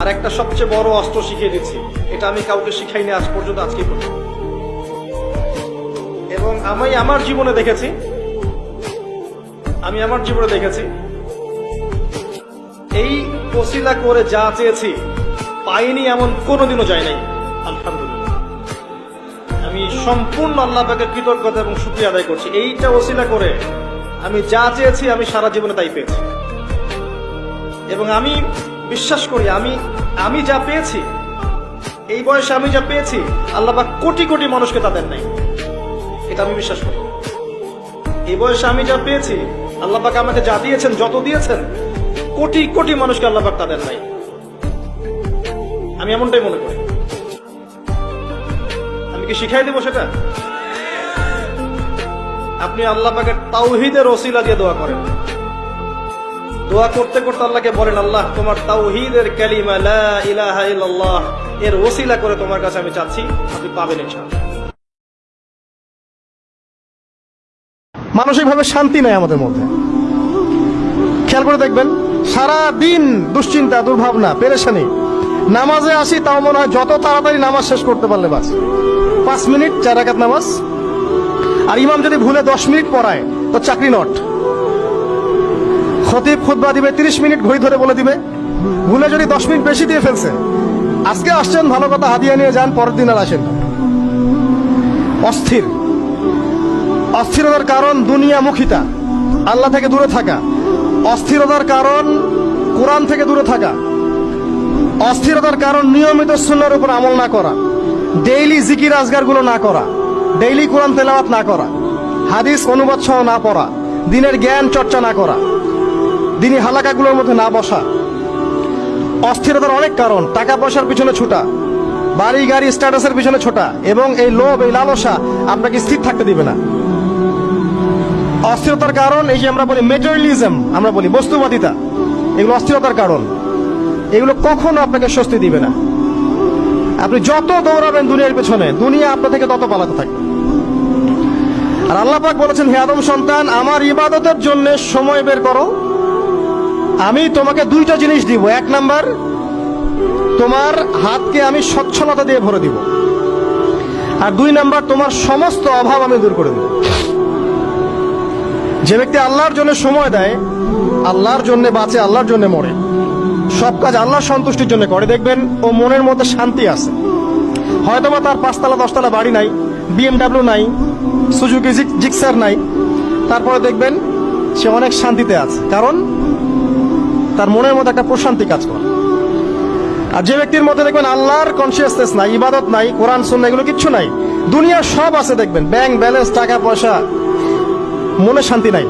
আর একটা সবচেয়ে বড় অস্ত্র শিখিয়ে দিচ্ছি। এটা আমি কাউকে শিখাইনি আজ পর্যন্ত আজকে পর্যন্ত এবং আমি আমার জীবনে দেখেছি, আমি আমার জীবনে দেখেছি, এই ওসিলা করে যা চেয়েছি, পাইনি এমন কোনোদিনও যায় নাই। আলহামদুলিল্লাহ। আমি সম্পূর্ণ আল্লাহকে কৃতজ্ঞতা এবং শুক্রিয়া আদায় করছি। এইটা ওসিলা করে আমি যা চেয়েছি, আমি সারা জীবনে তাই পেয়েছি। এবং আমি বিশ্বাস করি, আমি আমি যা পেয়েছি, এই বয়সে আমি যা পেয়েছি, আল্লাহ পাক কোটি কোটি মানুষকে তাদের নাই। এটা আমি বিশ্বাস করি। এই বয়সে আমি যা পেয়েছি, আল্লাহ আমাকে যা দিয়েছেন, যত দিয়েছেন, কোটি কোটি মানুষকে আল্লাহ পাক তাদের নাই। আমি এমনটাই মনে করি। আমি কি শিখাই দেবো সেটা? আপনি আল্লাহ তাওহিদের ওসিলা দিয়ে দোয়া করেন। দোয়া করতে করতে আল্লাহকে বলেন, আল্লাহ, তোমার তাওহিদের কালিমা লা ইলাহা ইল্লাল্লাহ, এর ওসিলা করে তোমার কাছে আমি চাচ্ছি, আপনি পাবেন ইনশাআল্লাহ। মানসিকভাবে শান্তি নাই আমাদের মধ্যে। খেয়াল করে দেখবেন সারা দিন দুশ্চিন্তা, দুর্ভাবনা, পেরেশানি। নামাজে আসি, তাও মনে হয় যত তাড়াতাড়ি নামাজ শেষ করতে পারলে বাস। পাঁচ মিনিট, চার রাকাত নামাজ। আর ইমাম যদি ভুলে দশ মিনিট পড়ায়, তো চাকরি নট। খতিব খুতবা দিবে তিরিশ মিনিট ঘড়ি ধরে বলে দিবে। ভুলে যদি দশ মিনিট বেশি দিয়ে ফেলছে। আজকে আসছেন ভালো কথা হাদিয়া নিয়ে যান, পরের দিন আর আসেন অস্থির। অস্থিরতার কারণ দুনিয়ামুখিতা। আল্লাহ থেকে দূরে থাকা। অস্থিরতার কারণ কোরআন থেকে দূরে থাকা। অস্থিরতার কারণ নিয়মিত সুন্নার উপর আমল না করা। ডেইলি জিকির আজগারগুলো না করা। ডেইলি কোরআন তেলাওয়াত না করা। হাদিস অনুবাদ সহ না পড়া। দিনের জ্ঞান চর্চা না করা। দিনী হালাকাগুলোর মধ্যে না বসা। অস্থিরতার অনেক কারণ, টাকা পয়সার পিছনে ছোটা, বাড়ি, গাড়ি স্ট্যাটাসের পিছনে ছোটা, এবং এই লোভ, এই লালসা আপনাকে স্থির থাকতে দিবে না। অস্থিরতার কারণ, এই যে আমরা বলি মেটেরিয়ালিজম আমরা বলি বস্তুবাদিতা, এগুলো অস্থিরতার কারণ। এগুলো কখনো আপনাকে স্বস্তি দিবে না। আপনি যত দৌড়াবেন দুনিয়ার পেছনে, দুনিয়া আপনার থেকে তত পালাতে থাকবে। আর আল্লাহ বলেছেন, হে আদম সন্তান, আমার ইবাদতের জন্য সময় বের করো। আমি তোমাকে দুইটা জিনিস দিব। এক নাম্বার, তোমার হাতকে আমি সচ্ছলতা দিয়ে ভরে দিব। আর দুই নাম্বার, তোমার সমস্ত অভাব আমি দূর করে দেব। যে ব্যক্তি আল্লাহর জন্য সময় দেয়, আল্লাহর জন্য বাঁচে, আল্লাহর জন্য মরে। সব কাজ আল্লাহর সন্তুষ্টির জন্য করে, দেখবেন ও মনের মধ্যে শান্তি আছে। হয়তোবা তার পাঁচতলা, দশতলা বাড়ি নাই বিএমডাব্লিউ নাই সুজুকি জিক্সার নাই। তারপরে দেখবেন সে অনেক শান্তিতে আছে। কারণ তার মনের মধ্যে একটা প্রশান্তি কাজ করে। আর যে ব্যক্তির মধ্যে দেখবেন আল্লাহর কনসিয়াসনেস নাই, ইবাদত নাই, কোরআন সুন্না এগুলো কিচ্ছু নাই দুনিয়া সব আছে দেখবেন। ব্যাংক ব্যালেন্স টাকা পয়সা, মনে শান্তি নাই।